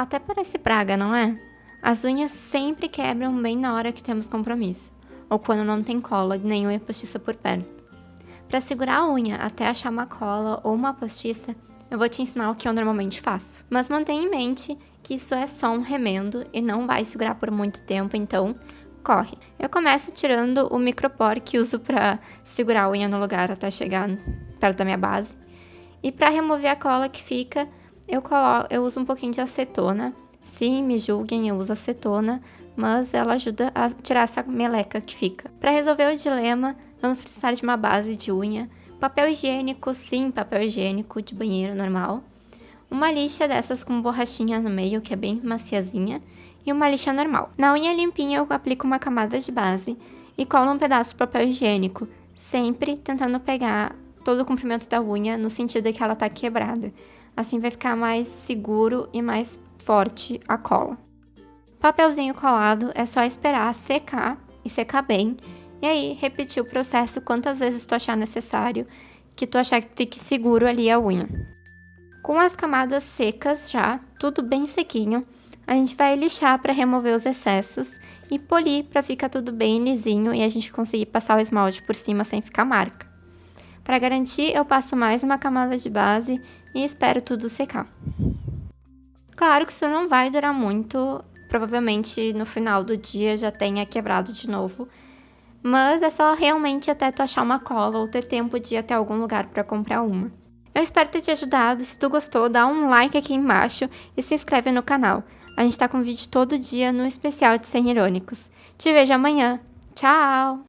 Até parece praga, não é? As unhas sempre quebram bem na hora que temos compromisso, ou quando não tem cola nem unha postiça por perto. Para segurar a unha até achar uma cola ou uma postiça, eu vou te ensinar o que eu normalmente faço. Mas mantenha em mente que isso é só um remendo e não vai segurar por muito tempo, então corre. Eu começo tirando o micropor que uso para segurar a unha no lugar até chegar perto da minha base. E para remover a cola que fica, eu, colo eu uso um pouquinho de acetona. Se me julguem, eu uso acetona, mas ela ajuda a tirar essa meleca que fica. Para resolver o dilema, vamos precisar de uma base de unha, papel higiênico, sim, papel higiênico de banheiro normal, uma lixa dessas com borrachinha no meio, que é bem maciazinha, e uma lixa normal. Na unha limpinha eu aplico uma camada de base e colo um pedaço de papel higiênico, sempre tentando pegar todo o comprimento da unha no sentido de que ela tá quebrada. Assim vai ficar mais seguro e mais forte a cola. Papelzinho colado é só esperar secar e secar bem, e aí repetir o processo quantas vezes tu achar necessário, que tu achar que fique seguro ali a unha. Com as camadas secas já, tudo bem sequinho, a gente vai lixar para remover os excessos e polir para ficar tudo bem lisinho e a gente conseguir passar o esmalte por cima sem ficar marca. Para garantir, eu passo mais uma camada de base e espero tudo secar. Claro que isso não vai durar muito, provavelmente no final do dia já tenha quebrado de novo, mas é só realmente até tu achar uma cola ou ter tempo de ir até algum lugar para comprar uma. Eu espero ter te ajudado, se tu gostou dá um like aqui embaixo e se inscreve no canal. A gente tá com vídeo todo dia no especial de Sem Irônicos. Te vejo amanhã. Tchau!